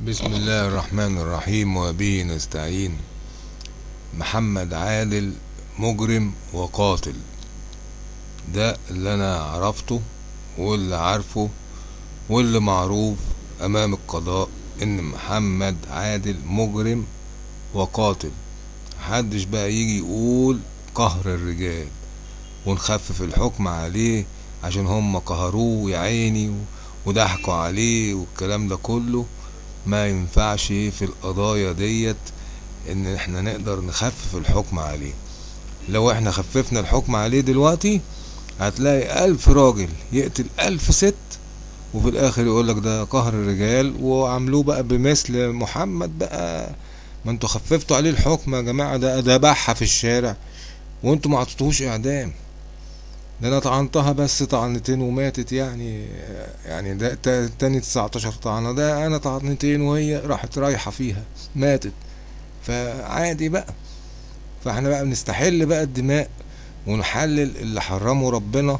بسم الله الرحمن الرحيم وبه نستعين محمد عادل مجرم وقاتل ده اللي أنا عرفته واللي عارفه واللي معروف امام القضاء ان محمد عادل مجرم وقاتل محدش بقى يجي يقول قهر الرجال ونخفف الحكم عليه عشان هم قهروه يا عيني وضحكوا عليه والكلام ده كله ما ينفعش في القضايا ديت إن إحنا نقدر نخفف الحكم عليه. لو إحنا خففنا الحكم عليه دلوقتي هتلاقي ألف راجل يقتل ألف ست وفي الآخر يقولك ده قهر الرجال وعملوه بقى بمثل محمد بقى. ما أنتوا خففتوا عليه الحكم يا جماعة ده ذبحها في الشارع وانتوا ما إعدام. ده أنا طعنتها بس طعنتين وماتت يعني يعني ده تا- تاني 19 طعنة ده أنا طعنتين وهي راحت رايحة فيها ماتت. فعادي بقى. فإحنا بقى بنستحل بقى الدماء ونحلل اللي حرمه ربنا.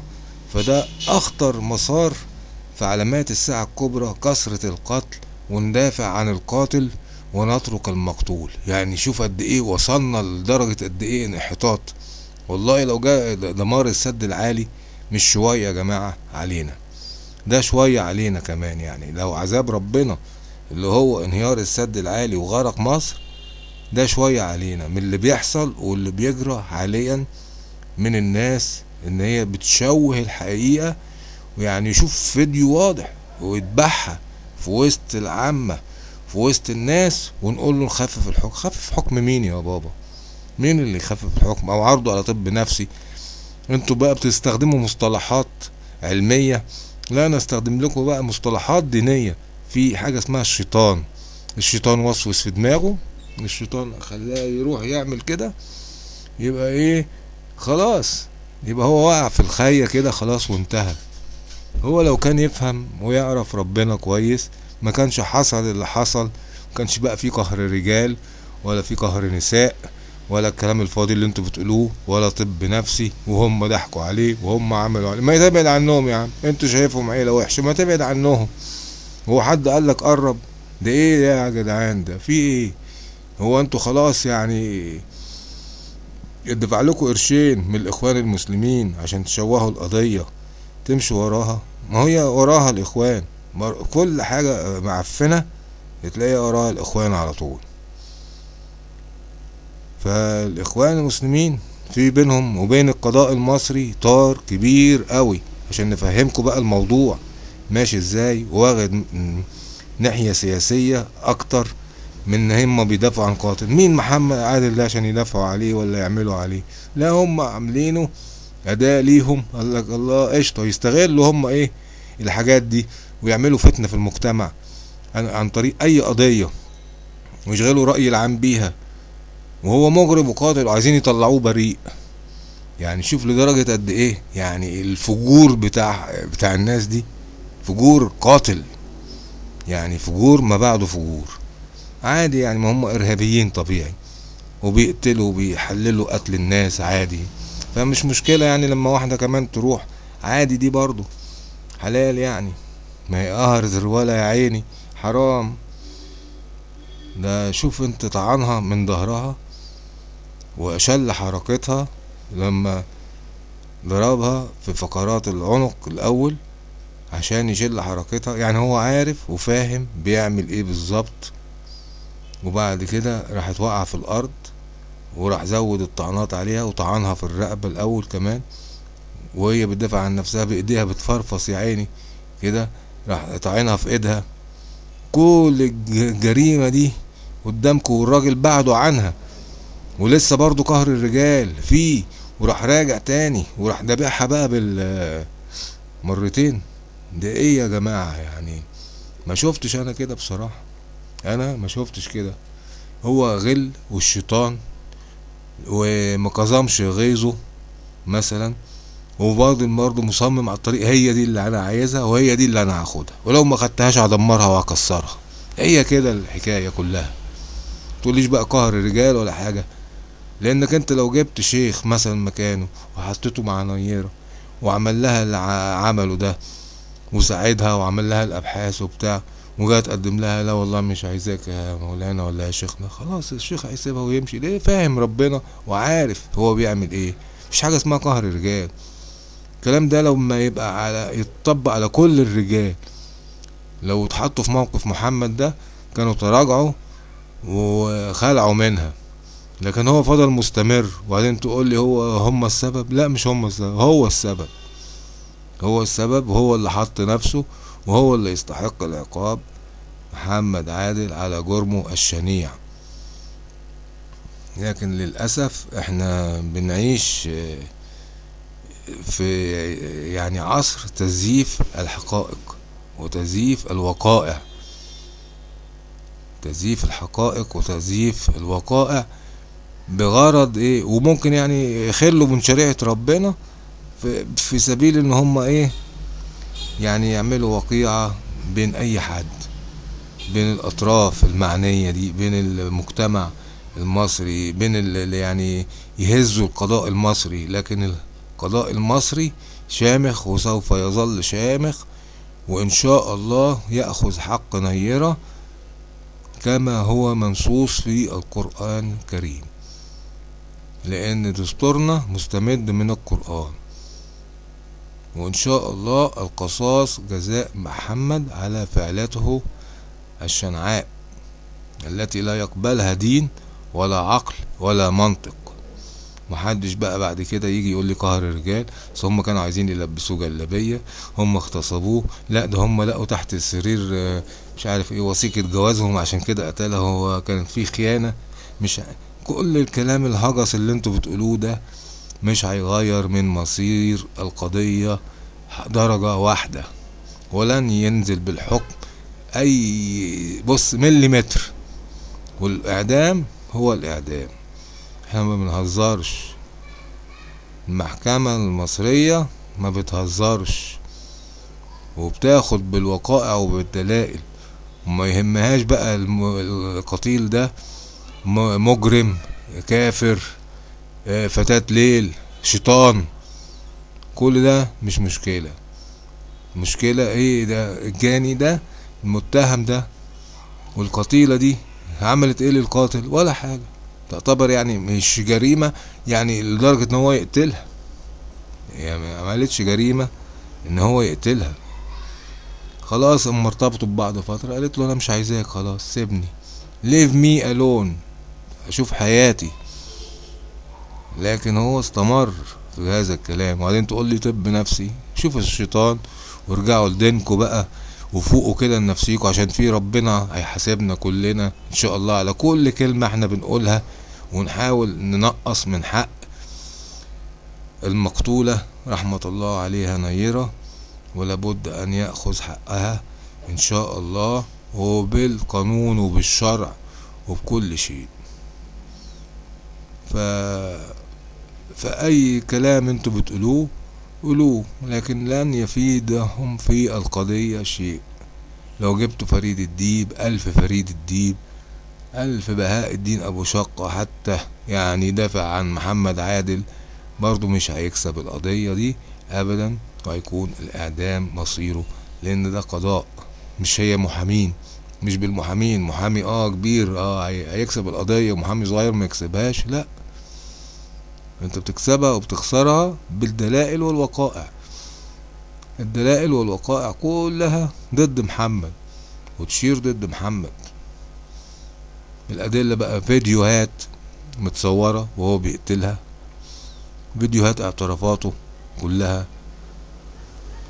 فده أخطر مسار في علامات الساعة الكبرى كثرة القتل وندافع عن القاتل ونترك المقتول. يعني شوف قد إيه وصلنا لدرجة قد إيه انحطاط. والله لو جاء دمار السد العالي مش شوية يا جماعة علينا. ده شوية علينا كمان يعني. لو عذاب ربنا اللي هو انهيار السد العالي وغرق مصر ده شوية علينا. من اللي بيحصل واللي بيجرى حاليا من الناس إن هي بتشوه الحقيقة ويعني يشوف فيديو واضح ويتبعها في وسط العامة في وسط الناس ونقول له نخفف الحكم. خفف حكم مين يا بابا؟ مين اللي يخفف الحكم أو عرضه على طب نفسي؟ أنتوا بقى بتستخدموا مصطلحات علمية. لا أنا استخدم لكم بقى مصطلحات دينية. في حاجة اسمها الشيطان. الشيطان وسوس في دماغه. الشيطان خلاه يروح يعمل كده. يبقى إيه؟ خلاص. يبقى هو وقع في الخية كده خلاص وانتهى. هو لو كان يفهم ويعرف ربنا كويس ما كانش حصل اللي حصل. ما كانش بقى في قهر رجال ولا في قهر نساء. ولا الكلام الفاضي اللي أنتوا بتقولوه ولا طب نفسي وهم ضحكوا عليه وهم عملوا عليه. ما تبعد عنهم يا عم. أنتوا شايفهم عيلة وحشة ما تبعد عنهم. هو حد قال لك قرب؟ ده إيه يا جدعان؟ ده في إيه؟ هو أنتوا خلاص يعني يدفع لكم قرشين من الإخوان المسلمين عشان تشوهوا القضية. تمشوا وراها. ما هي وراها الإخوان. كل حاجة معفنة تلاقي وراها الإخوان على طول. فالإخوان المسلمين في بينهم وبين القضاء المصري طار كبير قوي. عشان نفهمكم بقى الموضوع ماشي إزاي واخد ناحية سياسية أكتر من ان هم بيدافعوا عن قاتل. مين محمد عادل ده عشان يدافعوا عليه ولا يعملوا عليه؟ لا هم عاملينه اداء ليهم. قال لك الله قشطة يستغلوا هم إيه الحاجات دي ويعملوا فتنة في المجتمع عن, طريق أي قضية ويشغلوا الراي العام بيها. وهو مجرم وقاتل وعايزين يطلعوه بريء. يعني شوف لدرجة قد إيه يعني الفجور بتاع بتاع الناس دي فجور قاتل. يعني فجور ما بعده فجور. عادي يعني ما هم إرهابيين طبيعي. وبيقتلوا وبيحللوا قتل الناس عادي. فمش مشكلة يعني لما واحدة كمان تروح. عادي دي برضو حلال يعني. ما هي قهرت الولا يا عيني. حرام. ده شوف انت طعنها من ظهرها. وشل حركتها لما ضربها في فقرات العنق الأول عشان يشل حركتها. يعني هو عارف وفاهم بيعمل إيه بالظبط. وبعد كده راحت واقعة في الأرض وراح زود الطعنات عليها وطعنها في الرقبة الأول كمان. وهي بتدافع عن نفسها بإيديها بتفرفص يا عيني كده راح طعنها في إيدها. كل الج- الجريمة دي قدامكم والراجل بعده عنها. ولسه برضو قهر الرجال فيه وراح راجع تاني وراح دابحها بقى بال مرتين. ده إيه يا جماعة يعني؟ ما شفتش أنا كده بصراحة. أنا ما شفتش كده. هو غل والشيطان وما كظمش غيظه مثلا وبرضه برضه مصمم على الطريق. هي دي اللي أنا عايزها وهي دي اللي أنا هاخدها. ولو ما خدتهاش هدمرها وهكسرها. هي كده الحكاية كلها. تقوليش بقى قهر الرجال ولا حاجة. لأنك أنت لو جبت شيخ مثلا مكانه وحطيته مع نيره وعمل لها اللي عمله ده وساعدها وعمل لها الأبحاث وبتاع وجاي تقدم لها لا والله مش عايزاك يا مولانا ولا يا شيخنا. خلاص الشيخ هيسيبها ويمشي. ليه؟ فاهم ربنا وعارف هو بيعمل إيه. مفيش حاجة اسمها قهر الرجال الكلام ده لما يبقى على يتطبق على كل الرجال. لو اتحطوا في موقف محمد ده كانوا تراجعوا وخلعوا منها. لكن هو فضل مستمر. وبعدين تقول لي هو هم السبب؟ لا مش هم السبب هو السبب. هو السبب وهو اللي حط نفسه وهو اللي يستحق العقاب. محمد عادل على جرمه الشنيع. لكن للأسف إحنا بنعيش في يعني عصر تزييف الحقائق وتزييف الوقائع. تزييف الحقائق وتزييف الوقائع. بغرض إيه وممكن يعني يخلوا من شريعة ربنا في, سبيل إن هم إيه يعني يعملوا وقيعة بين أي حد بين الأطراف المعنية دي بين المجتمع المصري بين اللي يعني يهزوا القضاء المصري. لكن القضاء المصري شامخ وسوف يظل شامخ وإن شاء الله يأخذ حق نيرة كما هو منصوص في القرآن الكريم. لأن دستورنا مستمد من القرآن. وإن شاء الله القصاص جزاء محمد على فعلته الشنعاء التي لا يقبلها دين ولا عقل ولا منطق. محدش بقى بعد كده يجي يقول لي قهر الرجال هم كانوا عايزين يلبسوه جلابية هم اغتصبوه. لا ده هم لقوا تحت السرير مش عارف إيه وثيقة جوازهم عشان كده قتلها. هو كان في خيانة مش كل الكلام الهجس اللي أنتوا بتقولوه ده مش هيغير من مصير القضية درجة واحدة ولن ينزل بالحكم أي بص مليمتر. والإعدام هو الإعدام. إحنا ما بنهزرش. المحكمة المصرية ما بتهزرش. وبتاخد بالوقائع وبالدلائل. وما يهمهاش بقى القتيل ده مجرم كافر فتاة ليل شيطان. كل ده مش مشكلة. مشكلة إيه ده؟ الجاني ده المتهم ده والقتيلة دي عملت إيه للقاتل؟ ولا حاجة. تعتبر يعني مش جريمة يعني لدرجة ان هو يقتلها. يعني ما عملتش جريمة ان هو يقتلها. خلاص اما ارتبطوا ببعض فترة قالت له أنا مش عايزاك خلاص سيبني. Leave me alone. أشوف حياتي. لكن هو استمر في هذا الكلام. وبعدين تقول لي طب نفسي. شوف الشيطان وارجعوا لدينكوا بقى وفوقوا كده لنفسيكوا عشان في ربنا هيحاسبنا كلنا إن شاء الله على كل كلمة إحنا بنقولها ونحاول ننقص من حق المقتولة رحمة الله عليها نيرة. ولابد أن يأخذ حقها إن شاء الله وبالقانون وبالشرع وبكل شيء. ف فأي كلام أنتوا بتقولوه قولوه لكن لن يفيدهم في القضية شيء. لو جبت فريد الديب ألف فريد الديب ألف بهاء الدين أبو شقة حتى يعني دافع عن محمد عادل برضو مش هيكسب القضية دي أبدا وهيكون الإعدام مصيره لأن ده قضاء مش هي محامين. مش بالمحامين محامي آه كبير آه هيكسب القضية ومحامي صغير ما يكسبهاش لأ. أنت بتكسبها وبتخسرها بالدلائل والوقائع. الدلائل والوقائع كلها ضد محمد وتشير ضد محمد. الأدلة بقى فيديوهات متصورة وهو بيقتلها فيديوهات اعترافاته كلها.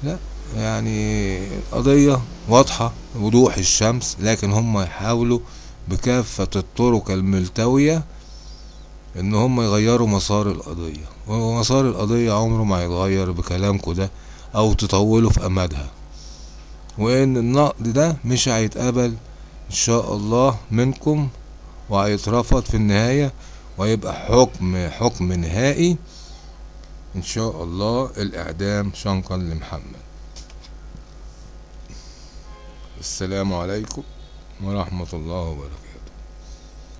لأ. يعني قضية واضحة وضوح الشمس لكن هم يحاولوا بكافة الطرق الملتوية إن هم يغيروا مسار القضية. ومسار القضية عمره ما يتغير بكلامكم ده أو تطولوا في امدها وإن النقد ده مش هيتقبل إن شاء الله منكم وهيترفض في النهاية ويبقى حكم حكم نهائي إن شاء الله الإعدام شنقا لمحمد. السلام عليكم ورحمة الله وبركاته.